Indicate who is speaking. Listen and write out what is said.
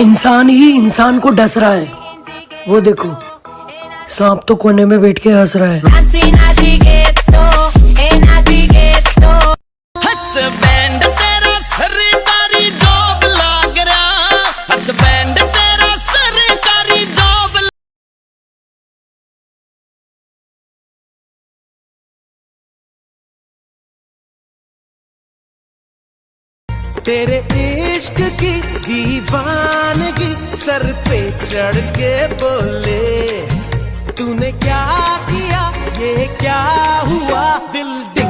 Speaker 1: इंसान ही इंसान को डस रहा है। वो देखो सांप तो कोने में बैठ के हंस रहा है।
Speaker 2: तेरे इश्क की दीवानगी सर पे चढ़ के बोले, तूने क्या किया? ये क्या हुआ? दिल डिंग